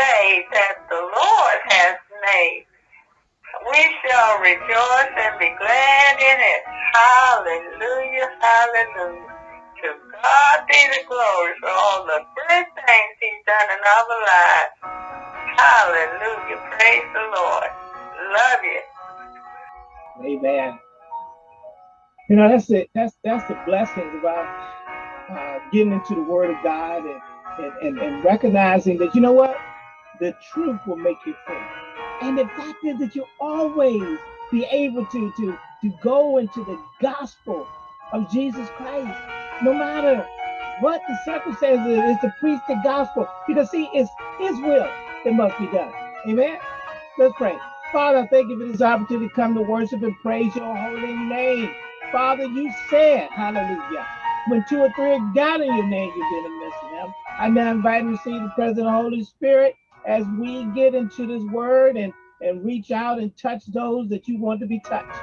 day that the Lord has made. We shall rejoice and be glad in it. Hallelujah, hallelujah. To God be the glory for all the good things he's done in our lives. Hallelujah, praise the Lord. Love you. Amen. You know, that's it. That's that's the blessings about uh, getting into the Word of God and, and, and, and recognizing that you know what, the truth will make you free. And the fact is that you always be able to to to go into the gospel of Jesus Christ, no matter what the circumstances is to preach the gospel. Because see, it's His will that must be done. Amen. Let's pray. Father, thank you for this opportunity to come to worship and praise your holy name. Father, you said, hallelujah, when two or three are gathered in your name, you've been midst of them. I now invite and receive the presence of the Holy Spirit as we get into this word and, and reach out and touch those that you want to be touched.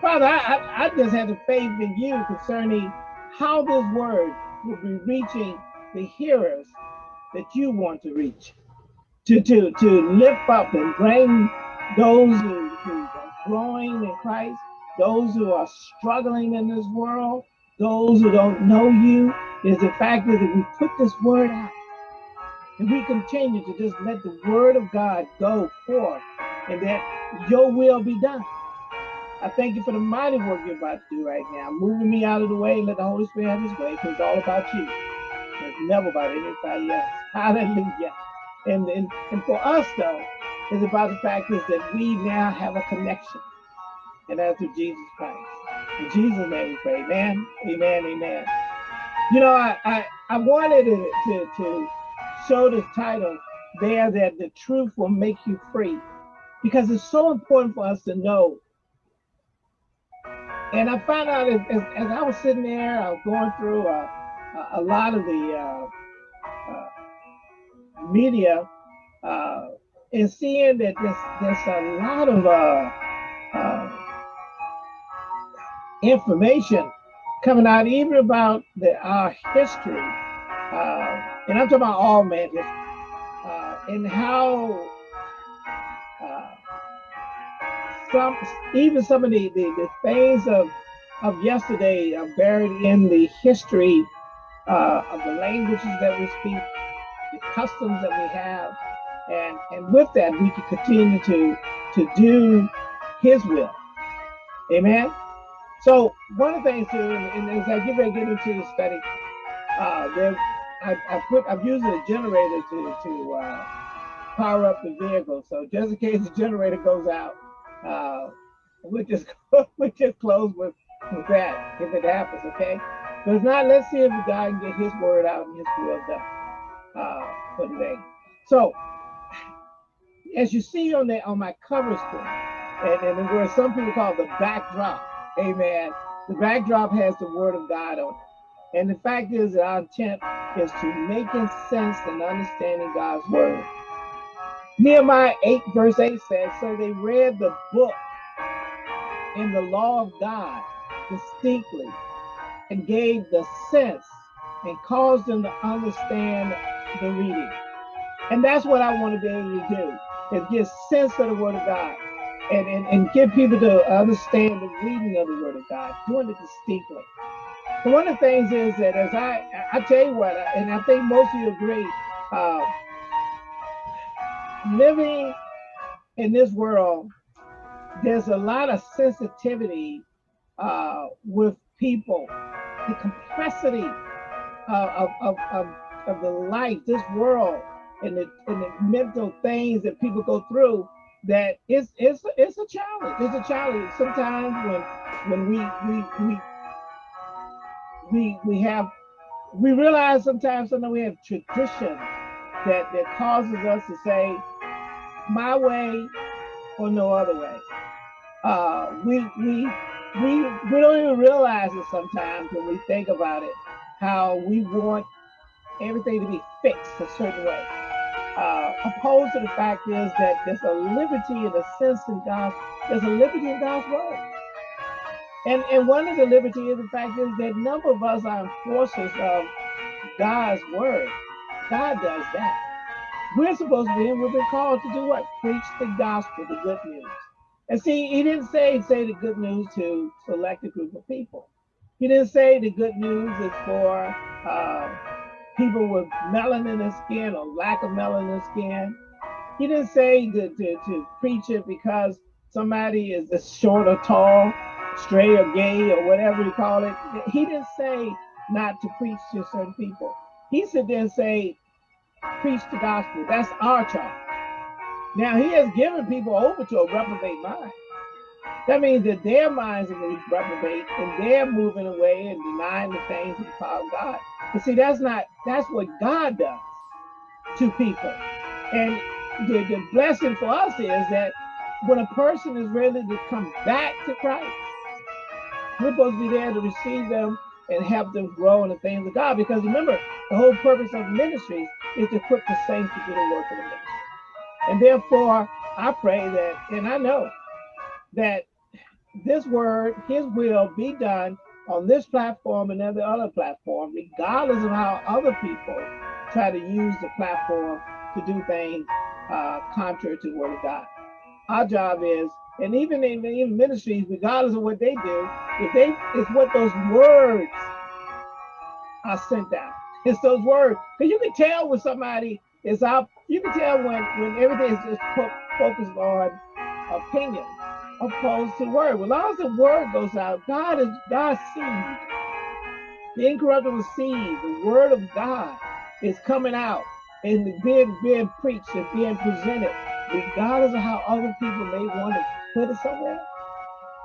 Father, I, I, just have the faith in you concerning how this word will be reaching the hearers that you want to reach. To, to, to lift up and bring those who, who are growing in Christ, those who are struggling in this world, those who don't know you, is the fact that we put this word out and we continue to just let the word of God go forth and that your will be done. I thank you for the mighty work you're about to do right now. Moving me out of the way let the Holy Spirit have his way because it's all about you. It's never about anybody else. Hallelujah. And, and, and for us, though, it's about the fact is that we now have a connection. And that's through Jesus Christ. In Jesus' name we pray. Amen. Amen. Amen. You know, I, I, I wanted to, to, to show this title there that the truth will make you free because it's so important for us to know. And I found out as, as, as I was sitting there, I was going through a, a, a lot of the uh, uh, media uh, and seeing that there's, there's a lot of uh, uh, information coming out even about the, our history, uh, and I'm talking about all history, uh, and how uh, some, even some of the, the, the things of, of yesterday are buried in the history uh, of the languages that we speak, the customs that we have, and and with that we can continue to to do His will. Amen. So one of the things too, and, and as I get ready to get into the study, uh, there I, I put I'm using a generator to to uh, power up the vehicle. So just in case the generator goes out, uh, we just we just close with with that if it happens. Okay. But if not, let's see if God can get His word out and His will done uh, for today. So as you see on the on my cover screen, and, and where some people call the backdrop, amen. The backdrop has the word of God on it. And the fact is that our intent is to making sense and understanding God's word. Nehemiah 8, verse 8 says, So they read the book in the law of God distinctly and gave the sense and caused them to understand the reading. And that's what I want to be able to do is give sense of the word of God and, and, and get people to understand the reading of the word of God, doing it distinctly. One of the things is that as I, I tell you what, and I think most of you agree, uh, living in this world, there's a lot of sensitivity uh, with people, the complexity uh, of, of, of, of the life, this world, and the, and the mental things that people go through that it's it's it's a challenge. It's a challenge. Sometimes when when we we we we we have we realize sometimes sometimes we have tradition that that causes us to say my way or no other way. Uh, we we we we don't even realize it sometimes when we think about it how we want everything to be fixed a certain way uh, opposed to the fact is that there's a liberty in a sense in God's, there's a liberty in God's word. And, and one of the liberty is the fact is that none of us are enforcers of God's word. God does that. we're supposed to be, and we've been called to do what? Preach the gospel, the good news. And see, he didn't say say the good news to select a group of people. He didn't say the good news is for uh, people with melanin in skin or lack of melanin in skin. He didn't say to, to, to preach it because somebody is short or tall, straight or gay or whatever you call it. He didn't say not to preach to certain people. He said then say, preach the gospel. That's our charge. Now he has given people over to a reprobate mind. That means that their minds are reprobate and they're moving away and denying the things of the power of God. But see, that's not that's what God does to people. And the, the blessing for us is that when a person is ready to come back to Christ, we're supposed to be there to receive them and help them grow in the things of God. Because remember, the whole purpose of ministries is to equip the saints to do the work of the ministry. And therefore, I pray that, and I know that this word, his will be done on this platform and every other platform, regardless of how other people try to use the platform to do things uh, contrary to the word of God. Our job is, and even in, in ministries, regardless of what they do, if they, it's what those words are sent out. It's those words. Because you can tell when somebody is out, you can tell when, when everything is just focused on opinion opposed to word. Well, as long as the word goes out, God is God's seed. The incorruptible seed, the word of God is coming out and being being preached and being presented, regardless of how other people may want to put it somewhere.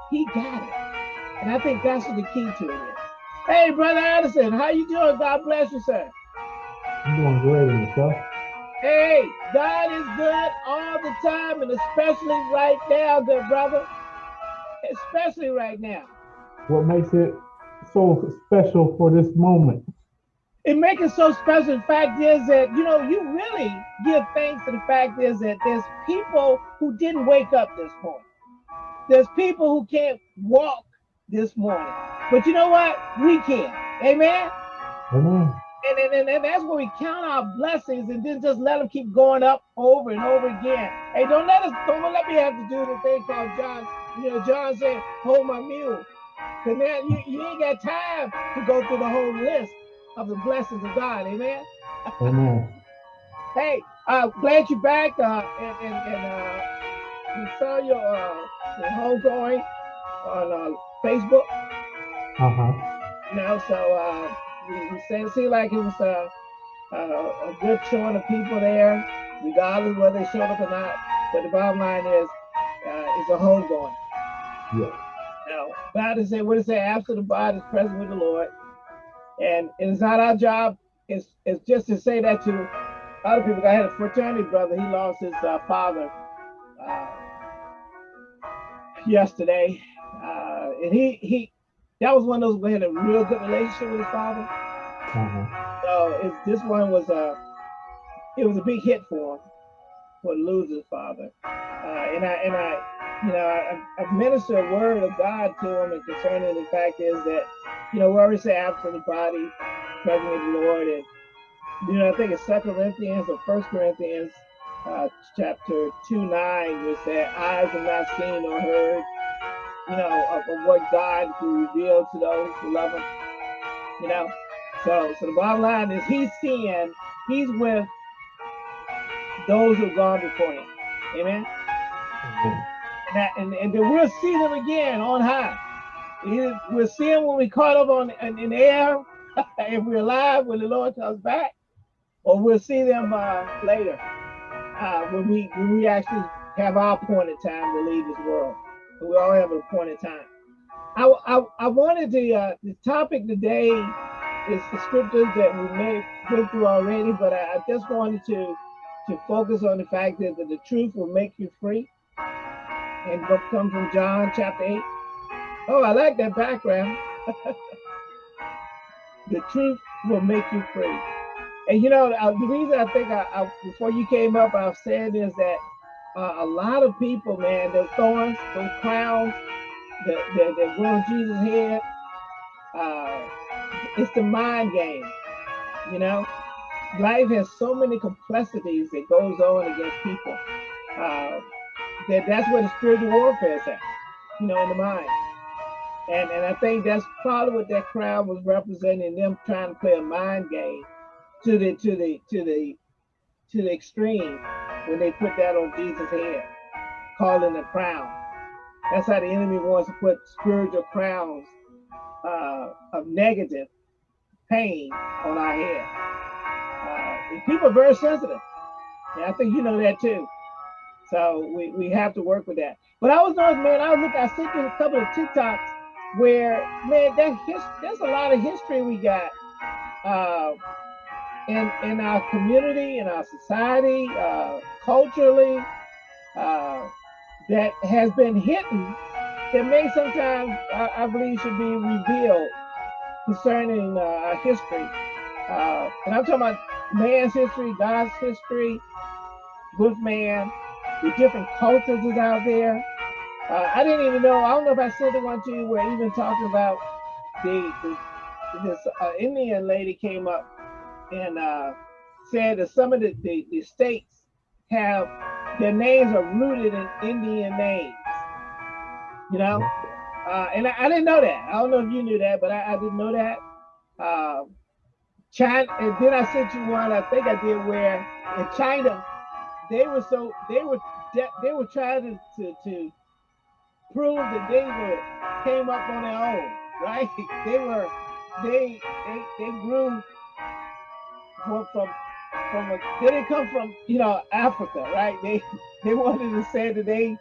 He got it. And I think that's what the key to it is. Hey, Brother Addison, how you doing? God bless you, sir. I'm doing great yourself. Hey, God is good all the time, and especially right now, good brother. Especially right now. What makes it so special for this moment? It makes it so special. The fact is that, you know, you really give thanks to the fact is that there's people who didn't wake up this morning. There's people who can't walk this morning. But you know what? We can. Amen? Amen. And, and, and, that's where we count our blessings and then just let them keep going up over and over again. Hey, don't let us, don't let me have to do the thing called John. You know, John said, hold my mule. Because man, you, you ain't got time to go through the whole list of the blessings of God. Amen. Amen. hey, uh, glad you're back. Uh, and and, and uh, we saw your uh, your homegoing on uh, Facebook. Uh huh. You know, so uh, we, seemed like it was a, a, a good showing of people there, regardless whether they showed up or not. But the bottom line is, uh, it's a homegoing. Yeah. Now, God is saying, what it say, after the body is present with the Lord. And it's not our job, it's, it's just to say that to other people. I had a fraternity brother, he lost his uh, father uh, yesterday. Uh, and he, he, that was one of those who had a real good relationship with his father. Uh-huh. So it, this one was a, it was a big hit for him, for lose his father. Uh, and I, and I, you know, I, I ministered a word of God to him, and concerning the fact is that, you know, we always say after the body, present with the Lord, and you know, I think it's Second Corinthians or First Corinthians, uh, chapter two nine, which said, "Eyes have not seen or heard, you know, of, of what God will reveal to those who love him. You know, so so the bottom line is he's seeing, he's with those who've gone before him. Amen. That, and, and then we'll see them again on high. We'll see them when we caught up on in, in the air, if we're alive when the Lord comes back, or we'll see them uh, later uh, when we when we actually have our appointed time to leave this world we all have an appointed time. I, I, I wanted to, uh, the topic today is the scriptures that we may went through already, but I, I just wanted to, to focus on the fact that, that the truth will make you free. And book comes from John chapter 8. Oh, I like that background. the truth will make you free. And you know, uh, the reason I think I, I, before you came up, I was saying is that uh, a lot of people, man, those thorns, those crowns that, that, go Jesus' head, uh, it's the mind game, you know? life has so many complexities that goes on against people. Uh, that that's where the spiritual warfare is at, you know, in the mind. And and I think that's probably what that crowd was representing, them trying to play a mind game to the to the to the to the extreme when they put that on Jesus' head, calling a crown. That's how the enemy wants to put spiritual crowns uh, of negative pain on our head. Uh, people are very sensitive. And I think you know that too. So we, we have to work with that. But I was noticing, man, I was looking, I sent you a couple of TikToks where, man, that his, there's a lot of history we got uh, in in our community, in our society, uh, culturally, uh, that has been hidden that may sometimes, I, I believe, should be revealed concerning uh, our history. Uh, and I'm talking about man's history, God's history, with man, the different cultures is out there. Uh, I didn't even know, I don't know if I sent the one to you where even talking about the, the this uh, Indian lady came up and uh, said that some of the, the, the states have their names are rooted in Indian names. You know, uh, and I, I, didn't know that. I don't know if you knew that, but I, I didn't know that. Uh, China, and then I sent you one. I think I did where in China they were so they were they were trying to, to, to prove that they were came up on their own, right? They were they they they grew from from from a, they didn't come from you know Africa, right? They they wanted to say that they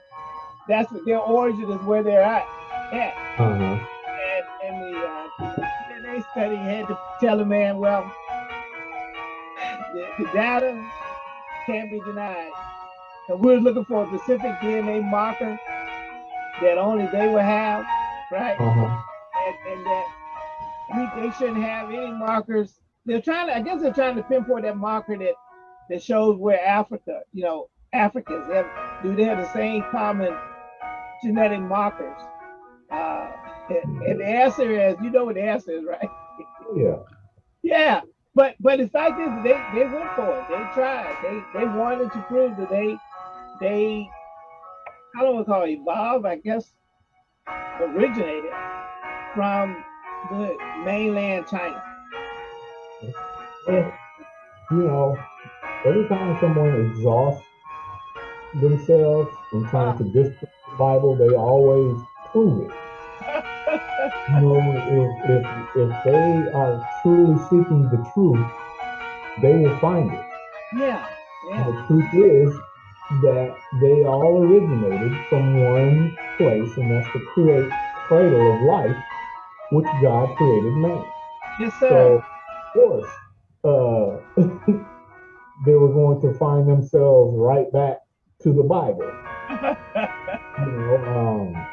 that's what their origin is where they're at. at. Uh-huh. And and the uh, DNA study had to tell a man, well, the, the data can't be denied. And we're looking for a specific DNA marker that only they will have, right? Uh-huh. And, and that we, they shouldn't have any markers. They're trying to, I guess they're trying to pinpoint that marker that that shows where Africa, you know, Africans have, do they have the same common genetic markers? Uh, and the answer is, you know what the answer is, right? Yeah. Yeah. But but the fact is they, they went for it. They tried. They they wanted to prove that they they I don't want to call it evolved, I guess originated from the mainland China. You know, every time someone exhausts themselves in trying to disprove the Bible, they always prove it. you know, if, if, if they are truly seeking the truth, they will find it. Yeah. yeah. And the truth is that they all originated from one place, and that's the create cradle of life, which God created man. Yes, sir. So, of course, uh, they were going to find themselves right back to the Bible. you know, um,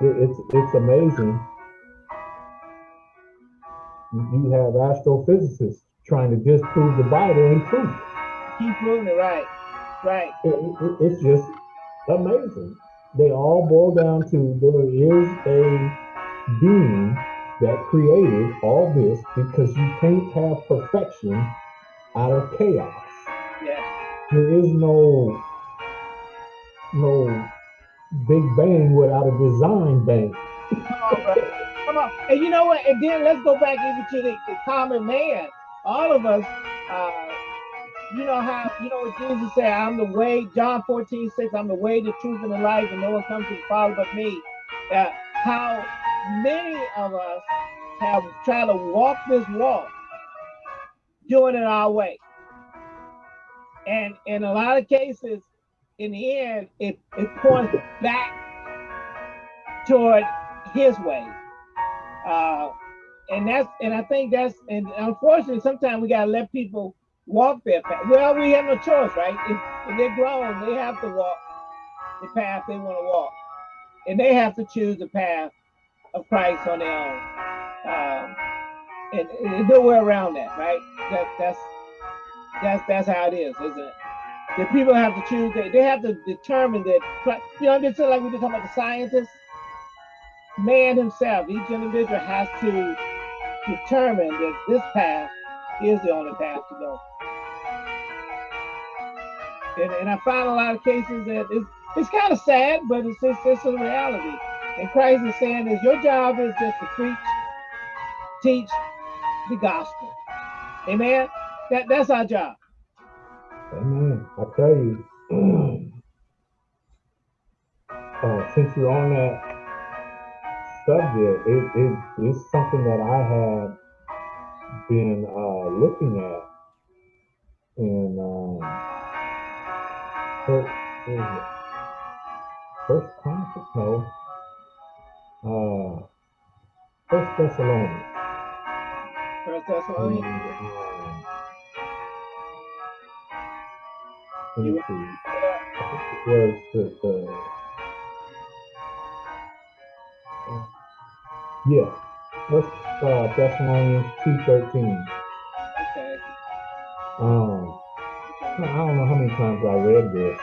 it, it's it's amazing. You have astrophysicists trying to disprove the Bible and prove it. Keep proving it right, right. It, it, it's just amazing. They all boil down to there is a being that created all this because you can't have perfection out of chaos. Yes. There is no no Big Bang without a design bang. Come on, Come on. And you know what? And then let's go back even to the, the common man. All of us, uh, you know how, you know what Jesus said, I'm the way, John 14, 6, I'm the way, the truth, and the life, and no one comes to the Father but me. Uh, how many of us have tried to walk this walk, doing it our way. And in a lot of cases, in the end, it, it points back toward his way. Uh, and that's and I think that's and unfortunately sometimes we gotta let people walk their path. Well, we have no choice, right? If, if they're grown, they have to walk the path they want to walk, and they have to choose the path of Christ on their own. Um, and, there's no way around that, right? That that's that's that's how it is, isn't it? that people have to choose, they, they have to determine that, you know, just like we were talking about the scientists, man himself, each individual has to determine that this path is the only path to go. And, and I find a lot of cases that it's, it's kind of sad, but it's just it's a reality. And Christ is saying is your job is just to preach, teach the gospel. Amen. That that's our job. Amen. I tell you, uh, since you're on that subject, it, it it's something that I have been uh, looking at in um, first, first Chronicles, no, uh, First Thessalonians. First Thessalonians. let me see. I think it was the, the uh, yeah, First uh, Thessalonians two thirteen. Okay. Um. I don't know how many times I read this,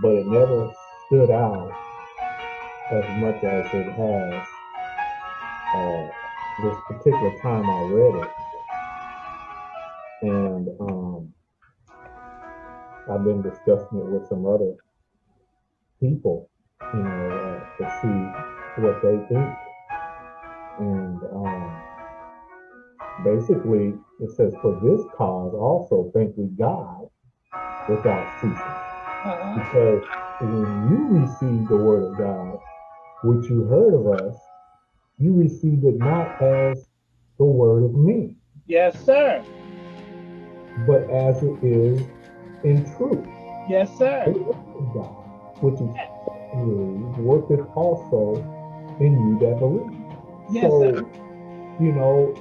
but it never stood out as much as it has uh, this particular time I read it. And um, I've been discussing it with some other people, you know, uh, to see what they think. And um, basically, it says, For this cause also thank we God without ceasing. Uh-huh. Because when you receive the word of God, which you heard of us, you received it not as the word of me. Yes, sir. but as it is in truth. Yes, sir. God, which is certainly worketh also in you that believe. Yes, so, sir. you know,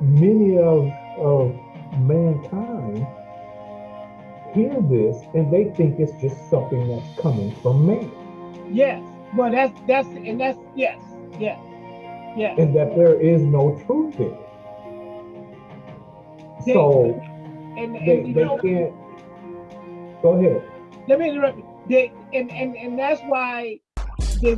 many of, of mankind hear this and they think it's just something that's coming from man. Yes. Well, that's that's and that's yes, yes, yes. and that there is no truth in it. They- So And, and they, you they know, can't. Go ahead. let me interrupt you. They, and, and and that's why they